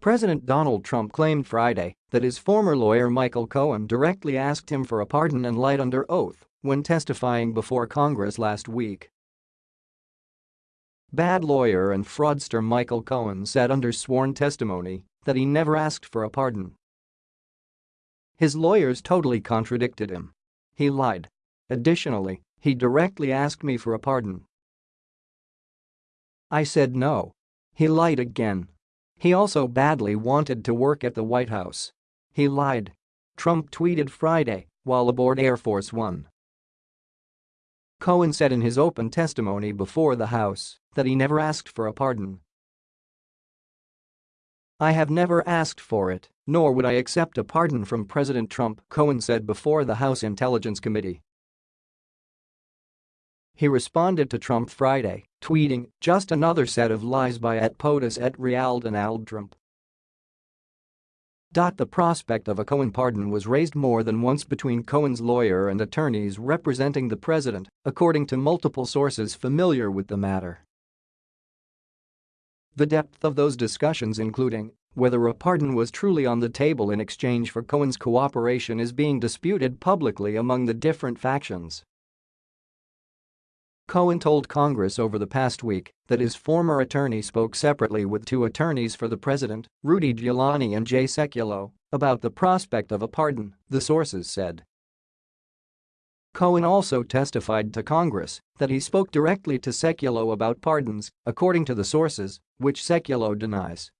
President Donald Trump claimed Friday that his former lawyer Michael Cohen directly asked him for a pardon and lied under oath when testifying before Congress last week. Bad lawyer and fraudster Michael Cohen said under sworn testimony that he never asked for a pardon. His lawyers totally contradicted him. He lied. Additionally, he directly asked me for a pardon. I said no. He lied again. He also badly wanted to work at the White House. He lied. Trump tweeted Friday while aboard Air Force One. Cohen said in his open testimony before the House that he never asked for a pardon. I have never asked for it, nor would I accept a pardon from President Trump, Cohen said before the House Intelligence Committee. He responded to Trump Friday, tweeting, just another set of lies by at POTUS at Real Donald Trump. The prospect of a Cohen pardon was raised more than once between Cohen's lawyer and attorneys representing the president, according to multiple sources familiar with the matter. The depth of those discussions including whether a pardon was truly on the table in exchange for Cohen's cooperation is being disputed publicly among the different factions. Cohen told Congress over the past week that his former attorney spoke separately with two attorneys for the president, Rudy Giuliani and Jay Sekulow, about the prospect of a pardon, the sources said. Cohen also testified to Congress that he spoke directly to Sekulow about pardons, according to the sources, which Sekulow denies.